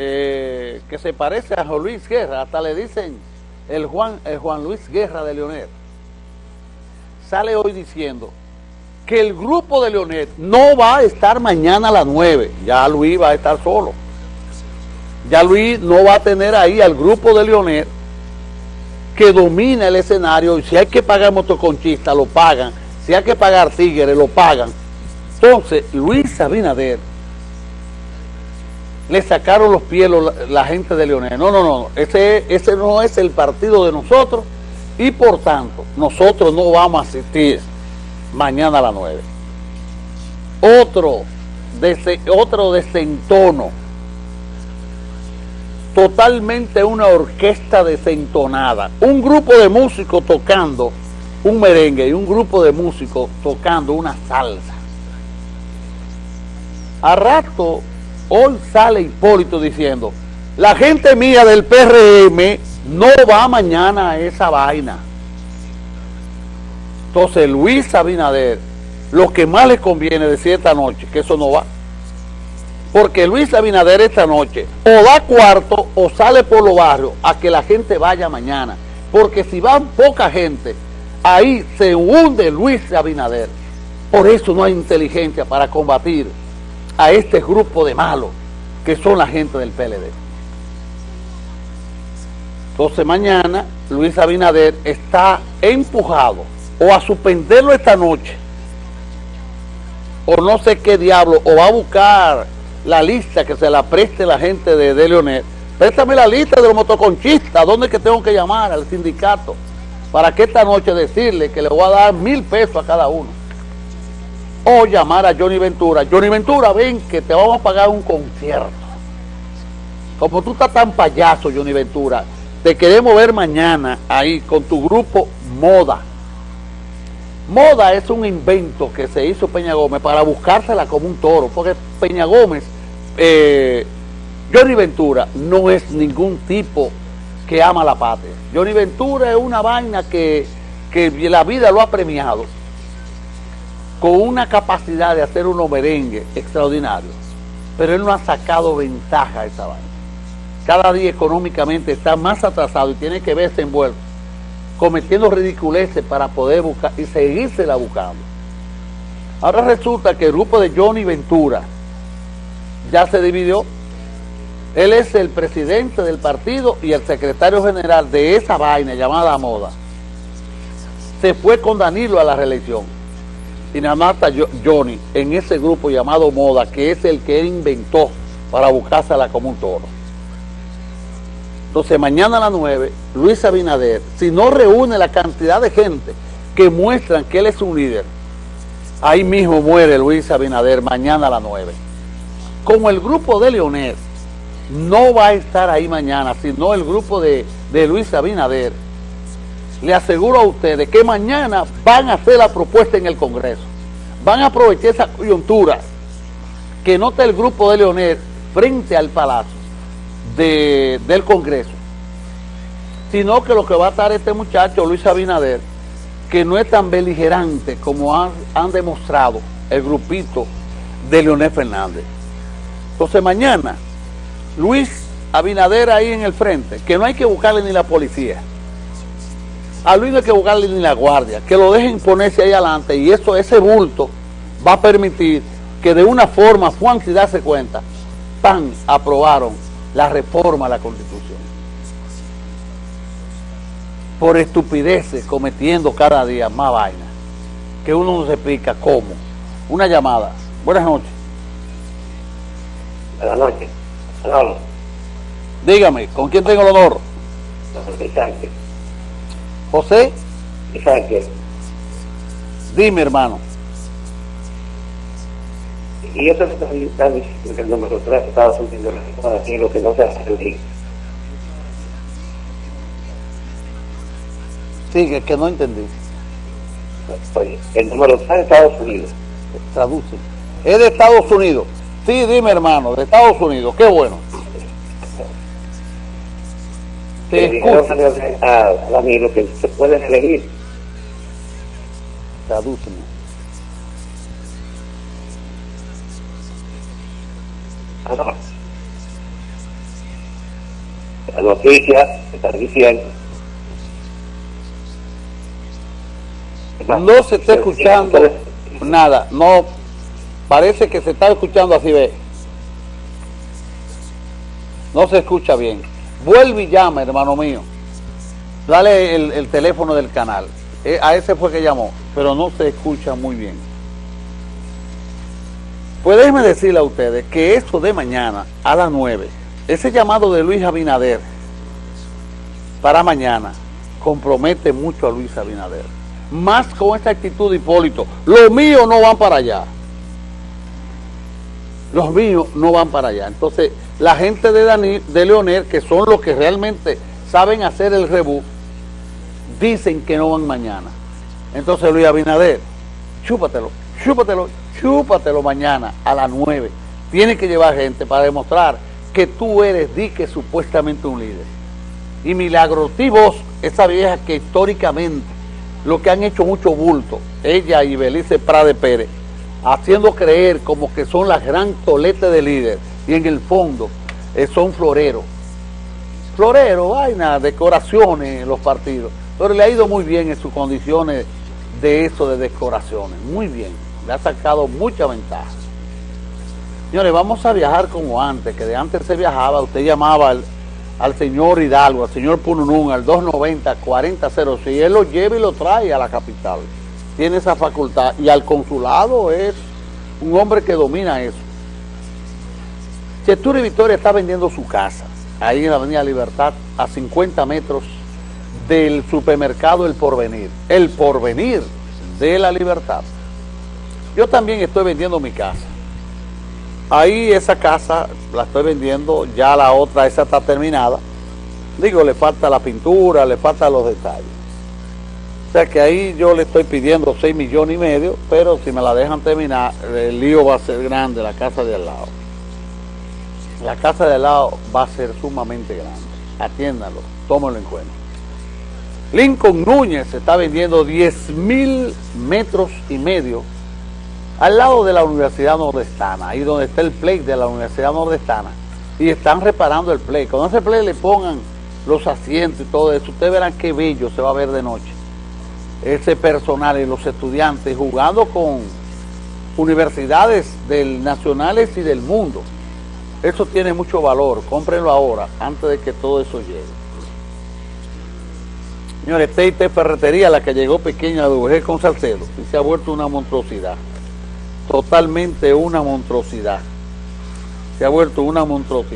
eh, que se parece a Juan Luis Guerra, hasta le dicen el Juan, el Juan Luis Guerra de Leonel, sale hoy diciendo que el grupo de Leonel no va a estar mañana a las 9, ya Luis va a estar solo. Ya Luis no va a tener ahí al grupo de Leonel que domina el escenario si hay que pagar motoconchista lo pagan, si hay que pagar tigres lo pagan. Entonces Luis Abinader le sacaron los pies la, gente de Leonel. No, no, no, ese, ese no es el partido de nosotros y por tanto nosotros no vamos a asistir mañana a las 9. Otro, otro desentono, totalmente una orquesta desentonada, un grupo de músicos tocando un merengue y un grupo de músicos tocando una salsa. A rato Hoy sale Hipólito diciendo, la gente mía del PRM no va mañana a esa vaina. Entonces Luis Abinader, lo que más le conviene decir esta noche, que eso no va. Porque Luis Abinader esta noche o da cuarto o sale por los barrios a que la gente vaya mañana. Porque si van poca gente, ahí se hunde Luis Abinader. Por eso no hay inteligencia para combatir a este grupo de malos que son la gente del PLD. Entonces mañana Luis Abinader está empujado o a suspenderlo esta noche o no sé qué diablo, o va a buscar la lista que se la preste la gente de, de Leonel. Préstame la lista de los motoconchistas, ¿dónde es que tengo que llamar al sindicato? Para que esta noche decirle que le voy a dar mil pesos a cada uno o llamar a Johnny Ventura. Johnny Ventura, ven que te vamos a pagar un concierto. Como tú estás tan payaso, Johnny Ventura, te queremos ver mañana ahí con tu grupo Moda. Moda es un invento que se hizo Peña Gómez para buscársela como un toro, porque Peña Gómez, eh, Johnny Ventura no es ningún tipo que ama la patria. Johnny Ventura es una vaina que, que la vida lo ha premiado con una capacidad de hacer unos merengue extraordinario, pero él no ha sacado ventaja a esa vaina. Cada día económicamente está más atrasado y tiene que verse envuelto, cometiendo ridiculeces para poder buscar y seguírsela buscando. Ahora resulta que el grupo de Johnny Ventura ya se dividió. Él es el presidente del partido y el secretario general de esa vaina llamada moda. Se fue con Danilo a la reelección está Johnny en ese grupo llamado Moda, que es el que él inventó para buscársela como un toro. Entonces mañana a las 9, Luis Abinader, si no reúne la cantidad de gente que muestran que él es un líder, ahí mismo muere Luis Abinader mañana a las 9. Como el grupo de Leonel no va a estar ahí mañana, sino el grupo de, de Luis Abinader, le aseguro a ustedes que mañana van a hacer la propuesta en el Congreso. Van a aprovechar esa coyuntura que nota el grupo de Leonel frente al Palacio del Congreso. Sino que lo que va a estar este muchacho, Luis Abinader, que no es tan beligerante como han, han demostrado el grupito de Leonel Fernández. Entonces mañana, Luis Abinader ahí en el frente, que no hay que buscarle ni la policía a Luis no hay que buscarle ni la guardia, que lo dejen ponerse ahí adelante y eso, ese bulto va a permitir que de una forma, Juan, si darse cuenta, pan, aprobaron la reforma a la Constitución. Por estupideces cometiendo cada día más vaina, que uno no se explica cómo. Una llamada. Buenas noches. Buenas noches. Dígame, ¿con quién tengo el honor? José. Sánchez. Dime, hermano. Y eso está que el número 3 de Estados Unidos así lo que no se hace Sí, que, no entendí. Oye, el número 3 de Estados Unidos. Traduce. Es de Estados Unidos. Sí, dime, hermano, de Estados Unidos. Qué bueno. Te escucho. A, a mí lo que se puede elegir. Tradúceme. la noticia está diciendo. No se está escuchando nada, no, parece que se está escuchando así, ve. No se escucha bien. Vuelve y llama, hermano mío. Dale el, el teléfono del canal. Eh, a ese fue que llamó, pero no se escucha muy bien. Pues déjenme decirle a ustedes que esto de mañana a las 9, ese llamado de Luis Abinader para mañana compromete mucho a Luis Abinader. Más con esta actitud de Hipólito. Los míos no van para allá. Los míos no van para allá. Entonces, la gente de, Dani, de Leonel, que son los que realmente saben hacer el rebú, dicen que no van mañana. Entonces Luis Abinader, chúpatelo, chúpatelo, chúpatelo mañana a las 9. Tienes que llevar gente para demostrar que tú eres dique supuestamente un líder. Y Milagro vos, esa vieja que históricamente lo que han hecho mucho bulto, ella y Belice Prade Pérez, haciendo creer como que son las gran tolete de líder y en el fondo eh, son floreros. Floreros, vaina, decoraciones en los partidos. Pero le ha ido muy bien en sus condiciones de eso de decoraciones. Muy bien. Le ha sacado mucha ventaja. Señores, vamos a viajar como antes, que de antes se viajaba, usted llamaba al, al señor Hidalgo, al señor Pununún, al 290-4006, y él lo lleva y lo trae a la capital. Tiene esa facultad. Y al consulado es un hombre que domina eso. y Victoria está vendiendo su casa, ahí en la Avenida Libertad, a 50 metros del supermercado El Porvenir. El Porvenir de la Libertad. Yo también estoy vendiendo mi casa. Ahí esa casa la estoy vendiendo, ya la otra, esa está terminada. Digo, le falta la pintura, le faltan los detalles. O sea que ahí yo le estoy pidiendo 6 millones y medio, pero si me la dejan terminar, el lío va a ser grande, la casa de al lado. La casa de al lado va a ser sumamente grande. Atiéndalo, tómalo en cuenta. Lincoln Núñez está vendiendo 10 mil metros y medio al lado de la Universidad Nordestana, ahí donde está el play de la Universidad Nordestana, y están reparando el play. Cuando ese play le pongan los asientos y todo eso, ustedes verán qué bello se va a ver de noche. Ese personal y los estudiantes jugando con universidades del, nacionales y del mundo. Eso tiene mucho valor, cómprenlo ahora, antes de que todo eso llegue. Señores, T&T Ferretería, la que llegó pequeña de UG con Salcedo, y se ha vuelto una monstruosidad. Totalmente una monstruosidad. Se ha vuelto una monstruosidad.